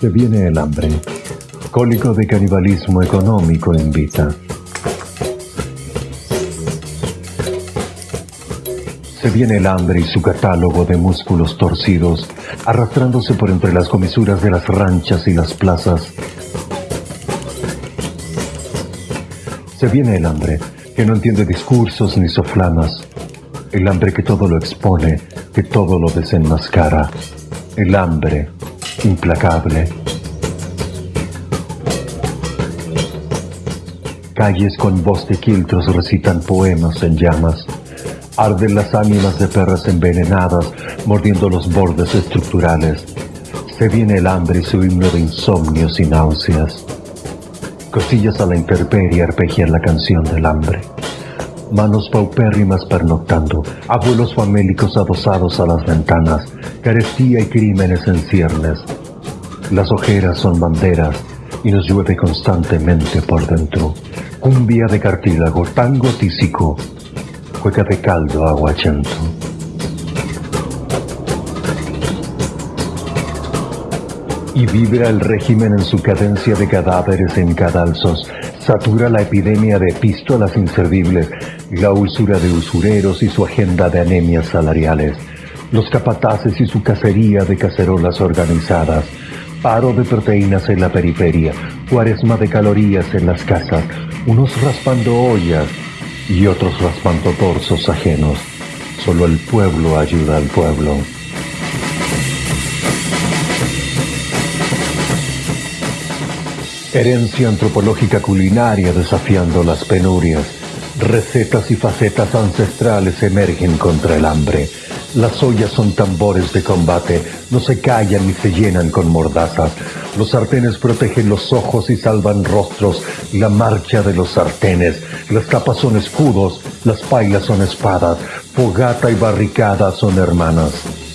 Se viene el hambre. Cólico de canibalismo económico invita. Se viene el hambre y su catálogo de músculos torcidos, arrastrándose por entre las comisuras de las ranchas y las plazas. Se viene el hambre, que no entiende discursos ni soflamas. El hambre que todo lo expone, que todo lo desenmascara. El hambre implacable. Calles con voz de quiltros recitan poemas en llamas. Arden las ánimas de perras envenenadas, mordiendo los bordes estructurales. Se viene el hambre y su himno de insomnios y náuseas. Cosillas a la intemperie arpegian la canción del hambre. Manos paupérrimas pernoctando, abuelos famélicos adosados a las ventanas, carestía y crímenes en ciernes. Las ojeras son banderas y nos llueve constantemente por dentro. Cumbia de cartílago, tango tísico, cueca de caldo aguachento. Y vibra el régimen en su cadencia de cadáveres en cadalzos, satura la epidemia de epístolas inservibles, la usura de usureros y su agenda de anemias salariales los capataces y su cacería de cacerolas organizadas, paro de proteínas en la periferia, cuaresma de calorías en las casas, unos raspando ollas y otros raspando torsos ajenos. Solo el pueblo ayuda al pueblo. Herencia antropológica culinaria desafiando las penurias. Recetas y facetas ancestrales emergen contra el hambre las ollas son tambores de combate, no se callan ni se llenan con mordazas. Los sartenes protegen los ojos y salvan rostros. La marcha de los sartenes. Las tapas son escudos, las pailas son espadas. Fogata y barricada son hermanas.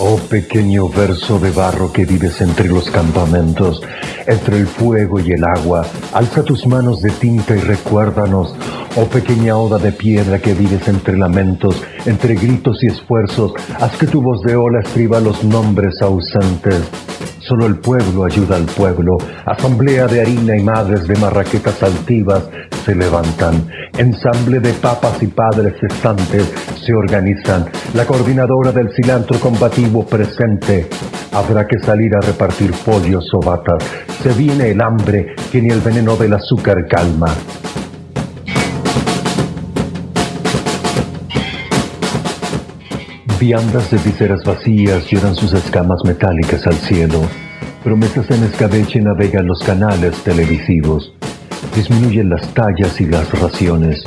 Oh pequeño verso de barro que vives entre los campamentos, entre el fuego y el agua, alza tus manos de tinta y recuérdanos, oh pequeña oda de piedra que vives entre lamentos, entre gritos y esfuerzos, haz que tu voz de ola escriba los nombres ausentes. Solo el pueblo ayuda al pueblo. Asamblea de harina y madres de marraquetas altivas se levantan. Ensamble de papas y padres cesantes se organizan. La coordinadora del cilantro combativo presente. Habrá que salir a repartir pollos o batas. Se viene el hambre que ni el veneno del azúcar calma. Viandas de viseras vacías lloran sus escamas metálicas al cielo. Promesas en escabeche navegan los canales televisivos. Disminuyen las tallas y las raciones.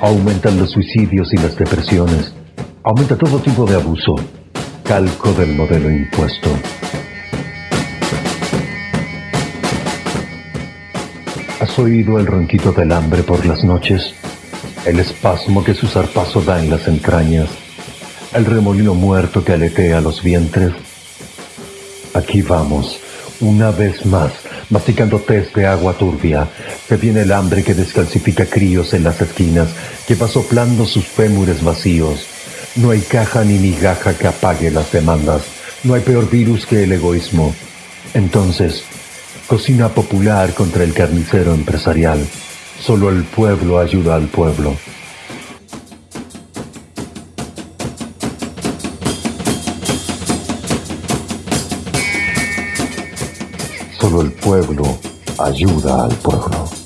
Aumentan los suicidios y las depresiones. Aumenta todo tipo de abuso. Calco del modelo impuesto. ¿Has oído el ronquito del hambre por las noches? El espasmo que su zarpazo da en las entrañas el remolino muerto que aletea los vientres. Aquí vamos, una vez más, masticando test de agua turbia. Se viene el hambre que descalcifica críos en las esquinas, que va soplando sus fémures vacíos. No hay caja ni migaja que apague las demandas. No hay peor virus que el egoísmo. Entonces, cocina popular contra el carnicero empresarial. Solo el pueblo ayuda al pueblo. Solo el pueblo ayuda al pueblo.